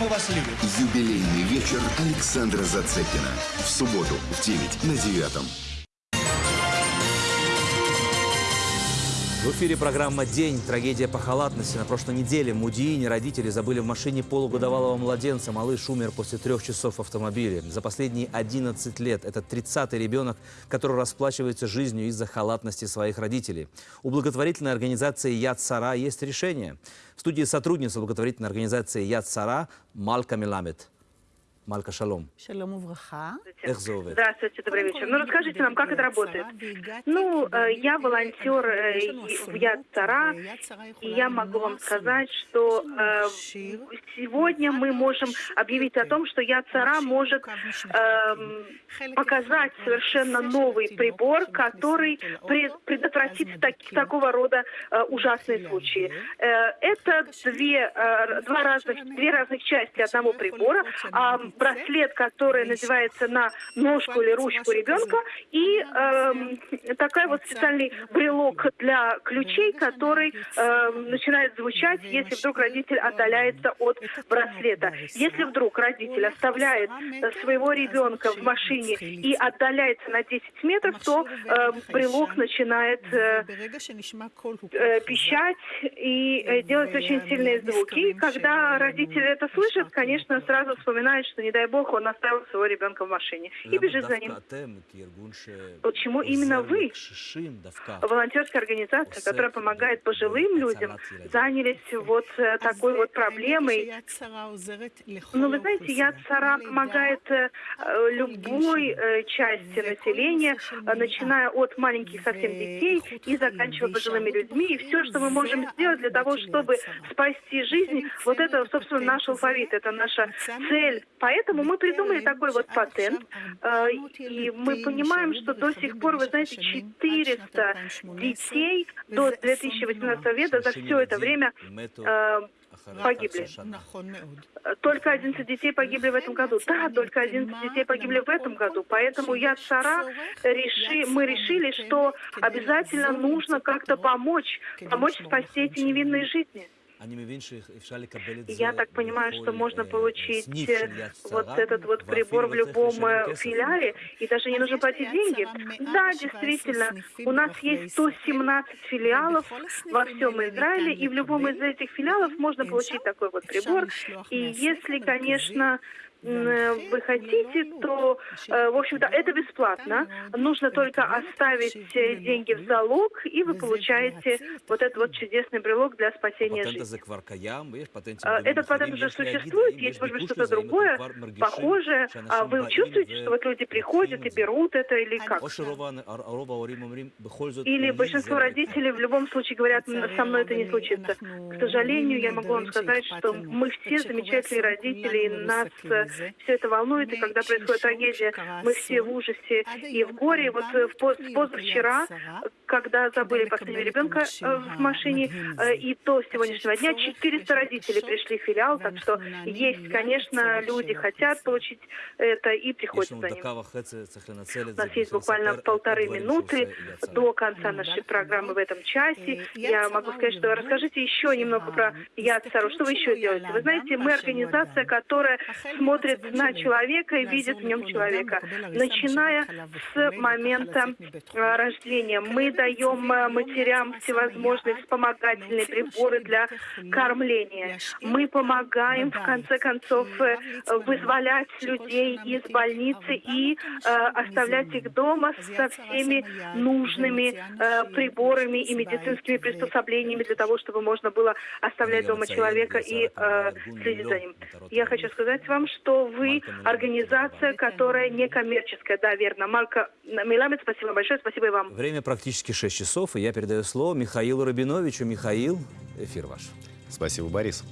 мы вас любим. Юбилейный вечер Александра Зацепина. В субботу в 9 на девятом. В эфире программа «День. Трагедия по халатности». На прошлой неделе в Мудиине родители забыли в машине полугодовалого младенца. Малыш умер после трех часов в автомобиле. За последние 11 лет это 30-й ребенок, который расплачивается жизнью из-за халатности своих родителей. У благотворительной организации «Яд Сара» есть решение. В студии сотрудница благотворительной организации «Яд Сара» Малька Меламед. Малька, шалом. Шалом увраха. Здравствуйте, добрый вечер. Ну, расскажите нам, как это работает? Ну, я волонтер в Яд Цара, и я могу вам сказать, что э, сегодня мы можем объявить о том, что Яд Цара может эм, показать совершенно новый прибор, который пред- предотвратит так- такого рода э, ужасные случаи. Э, Это две, э, два разных, две разных части одного прибора. А браслет, который надевается на ножку или ручку ребенка, и эм, такой вот специальный брелок для ключей, который эм, начинает звучать, если вдруг родитель отдаляется от браслета. Если вдруг родитель оставляет э, своего ребенка в машине и отдаляется на 10 метров, то э, брелок начинает э, э, пищать и э, делать очень сильные звуки. И когда родители это слышат, конечно, сразу вспоминают, что, не дай бог, он оставил своего ребенка в машине и бежит за ним. Почему именно вы, волонтерская организация, которая помогает пожилым людям, занялись вот э, такой вот проблемой? Ну, вы знаете, Яд Сара помогает э, э, любой части населения, начиная от маленьких совсем детей и заканчивая пожилыми людьми. И все, что мы можем сделать для того, чтобы спасти жизнь, вот это, собственно, наш алфавит, это наша цель. Поэтому мы придумали такой вот патент, э, и мы понимаем, что до сих пор, вы знаете, 400 детей до 2018 года за все это время э, погибли. Только 11 детей погибли в этом году. Да, только 11 детей погибли в этом году. Поэтому я Сара реши, мы решили, что обязательно нужно как-то помочь, помочь спасти эти невинные жизни. Я так понимаю, что можно получить э, вот этот вот прибор в любом э, филиале, и даже не нужно платить деньги. Да, действительно, у нас есть 117 филиалов во всем Израиле, и в любом из этих филиалов можно получить такой вот прибор. И если, конечно, э, вы хотите, то, э, в общем-то, это бесплатно. Нужно только оставить э, деньги в залог, и вы получаете вот этот вот чудесный брелок для спасения жизни. А, Этот патент уже существует, есть, может быть, что-то другое, похожее. А вы чувствуете, что вот люди приходят и берут это, или как? Или большинство родителей в любом случае говорят, «М, со мной это не случится. К сожалению, я могу вам сказать, что мы все замечательные родители, и нас э, все это волнует, и когда происходит трагедия, мы все в ужасе и в горе. Вот э, в поз- позавчера, когда забыли последнего ребенка э, в машине, э, и до сегодняшнего дня 400 родителей пришли в филиал, так что есть, конечно, люди хотят получить это и приходят за ним. У нас есть буквально полторы минуты до конца нашей программы в этом часе. Я могу сказать, что расскажите еще немного про Яд Сару. Что вы еще делаете? Вы знаете, мы организация, которая смотрит на человека и видит в нем человека. Начиная с момента э, рождения мы даем э, матерям всевозможные вспомогательные приборы для кормления. Мы помогаем, в конце концов, э, вызволять людей из больницы и э, оставлять их дома со всеми нужными э, приборами и медицинскими приспособлениями для того, чтобы можно было оставлять дома человека и э, следить за ним. Я хочу сказать вам, что вы организация, которая некоммерческая. Да, верно. Марка Миламед, спасибо большое, спасибо и вам. Время практически 6 часов, и я передаю слово Михаилу Рабиновичу. Михаил, эфир ваш. Спасибо, Борис.